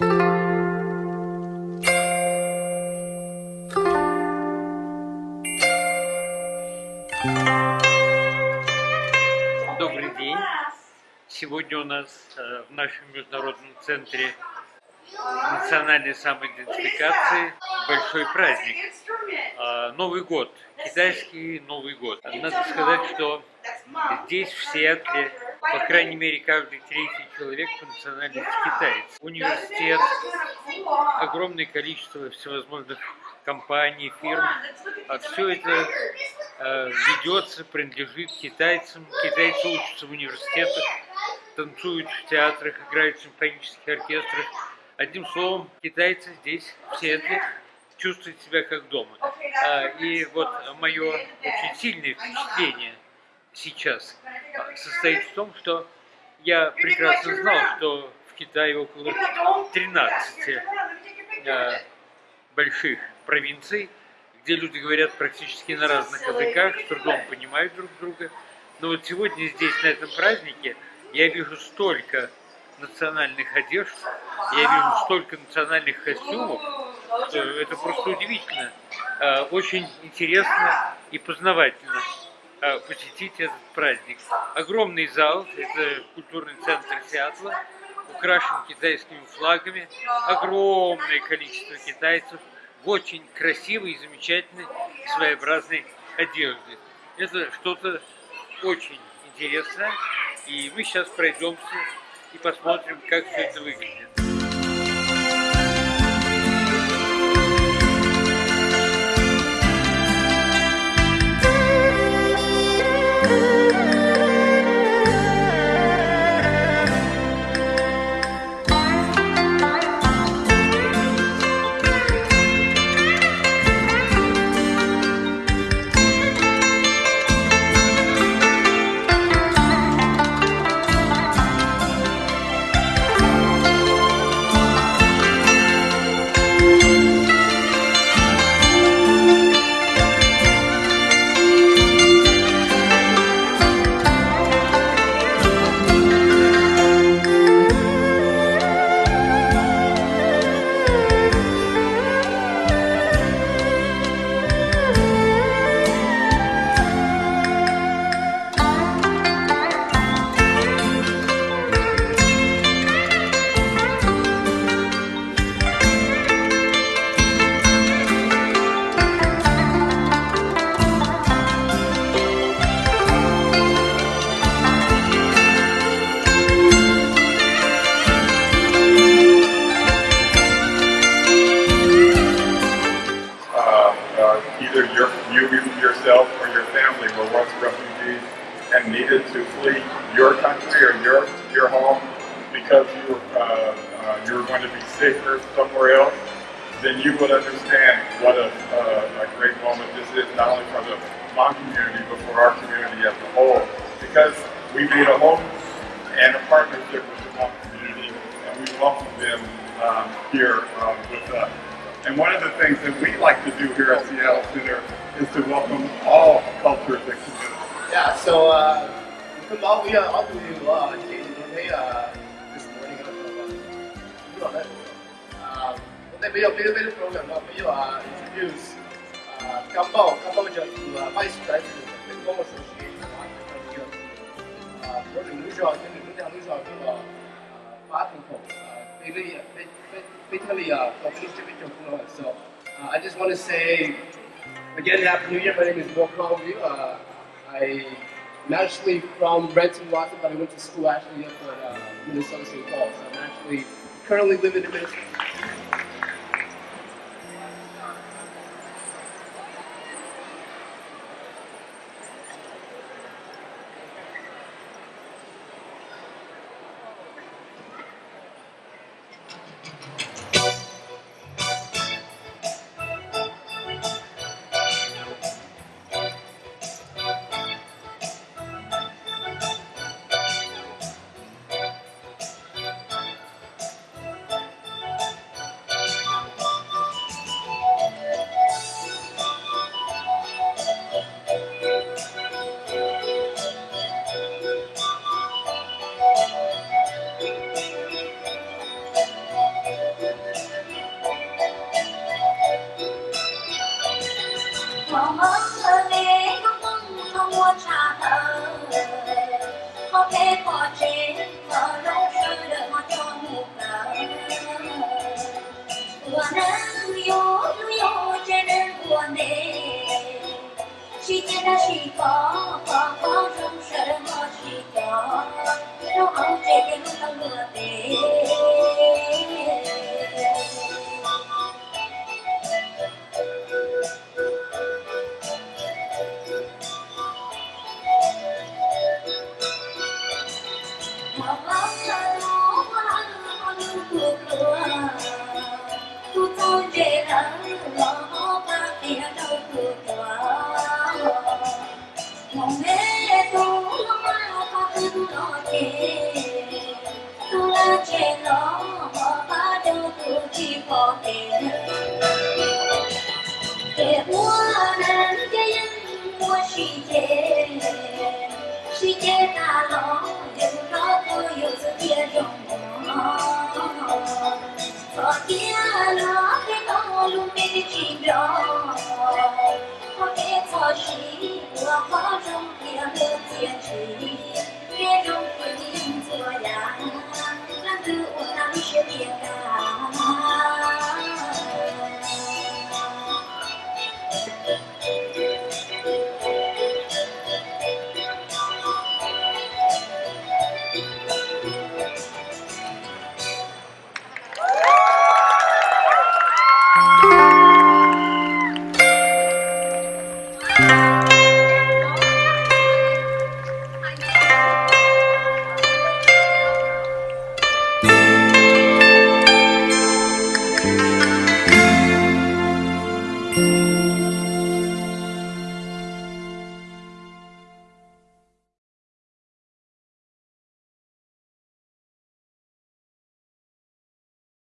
Добрый день! Сегодня у нас э, в нашем международном центре национальной самоидентификации большой праздник. Э, Новый год, китайский Новый год. Надо сказать, что здесь, в Сиэтле, по крайней мере, каждый третий человек по национальности китаец. Университет, огромное количество всевозможных компаний, фирм. А все это э, ведется, принадлежит китайцам. Китайцы учатся в университетах, танцуют в театрах, играют в симфонических оркестрах. Одним словом, китайцы здесь, в Сиэтле, чувствуют себя как дома. А, и вот мое очень сильное впечатление сейчас состоит в том, что я прекрасно знал, что в Китае около 13 а, больших провинций, где люди говорят практически на разных языках, с трудом понимают друг друга. Но вот сегодня здесь, на этом празднике, я вижу столько национальных одежд, я вижу столько национальных костюмов, что это просто удивительно. А, очень интересно и познавательно а, посетить этот праздник. Огромный зал, это культурный центр Сиатла, украшен китайскими флагами, огромное количество китайцев – в очень красивой и замечательной своеобразной одежде. Это что-то очень интересное, и мы сейчас пройдемся и посмотрим, как все это выглядит. Your country or your your home because you uh, uh, you were going to be safer somewhere else, then you would understand what a, uh, a great moment this is, not only for the Hmong community, but for our community as a whole. Because we made a home and a partnership with the Hmong community, and we welcome them um, here um, with us. And one of the things that we like to do here at Seattle Center is to welcome all cultures and communities. Yeah, so uh, come all we are all the way uh, today uh, this morning uh, um, they may have little bit program uh, we uh, introduce uh, Gambao, Gambao to uh, Vice President of the Global Association of African uh, 我哋女上跟住女上女上咁啊法庭同啊非常非非非常的啊 community so uh, I just want to say Again, Happy New Year. My name is Will Conview. Uh, I am actually from Renton, Watson, but I went to school actually up at uh, Minnesota St. Paul. So I'm actually currently living in Minnesota. chỉ có nó chê tu la chê nó bỏ ba đâu tu chi bỏ tê tê mua nan cái yên mua chi chê chi tôi yêu trong nó có kia nó cái to luôn mê chi đó có cái khó chỉ vừa khó trong kia mê kia chỉ Yeah.